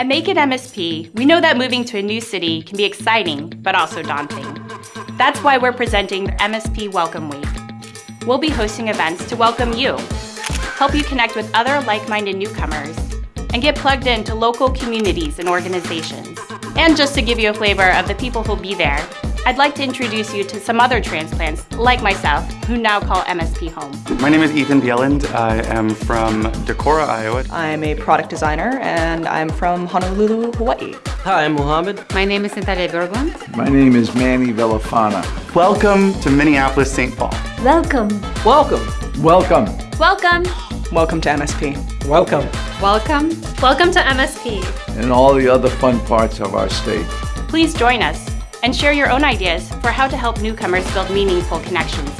At Make It MSP, we know that moving to a new city can be exciting, but also daunting. That's why we're presenting MSP Welcome Week. We'll be hosting events to welcome you, help you connect with other like-minded newcomers, and get plugged into local communities and organizations. And just to give you a flavor of the people who'll be there, I'd like to introduce you to some other transplants, like myself, who now call MSP home. My name is Ethan Bieland. I am from Decorah, Iowa. I'm a product designer and I'm from Honolulu, Hawaii. Hi, I'm Mohammed. My name is Natalia Berglund. My name is Manny Villafana. Welcome to Minneapolis, St. Paul. Welcome. Welcome. Welcome. Welcome. Welcome to MSP. Welcome. Welcome. Welcome to MSP. And all the other fun parts of our state. Please join us and share your own ideas for how to help newcomers build meaningful connections